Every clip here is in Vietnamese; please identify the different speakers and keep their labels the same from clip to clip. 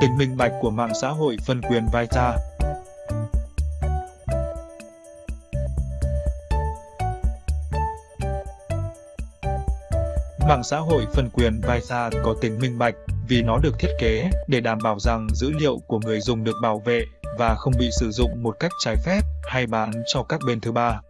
Speaker 1: Tính minh bạch của mạng xã hội phân quyền vai ta. Mạng xã hội phân quyền Visa có tính minh bạch vì nó được thiết kế để đảm bảo rằng dữ liệu của người dùng được bảo vệ và không bị sử dụng một cách trái phép hay bán cho các bên thứ ba.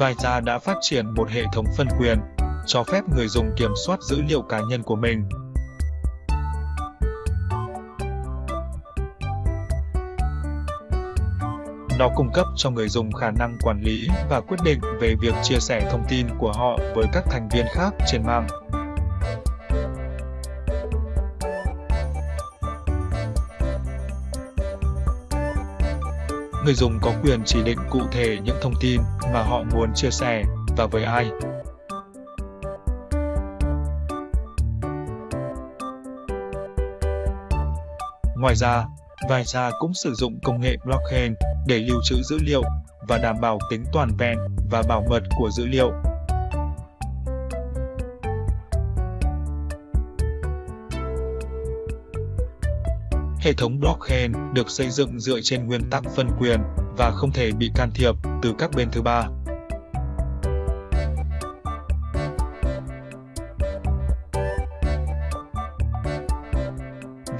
Speaker 1: Visa đã phát triển một hệ thống phân quyền, cho phép người dùng kiểm soát dữ liệu cá nhân của mình Nó cung cấp cho người dùng khả năng quản lý và quyết định về việc chia sẻ thông tin của họ với các thành viên khác trên mạng. Người dùng có quyền chỉ định cụ thể những thông tin mà họ muốn chia sẻ và với ai. Ngoài ra, Visa cũng sử dụng công nghệ blockchain để lưu trữ dữ liệu và đảm bảo tính toàn vẹn và bảo mật của dữ liệu. Hệ thống blockchain được xây dựng dựa trên nguyên tắc phân quyền và không thể bị can thiệp từ các bên thứ ba.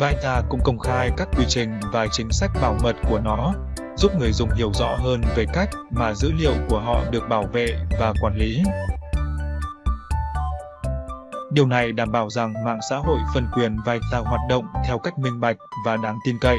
Speaker 1: Vita cũng công khai các quy trình và chính sách bảo mật của nó, giúp người dùng hiểu rõ hơn về cách mà dữ liệu của họ được bảo vệ và quản lý. Điều này đảm bảo rằng mạng xã hội phân quyền Vita hoạt động theo cách minh bạch và đáng tin cậy.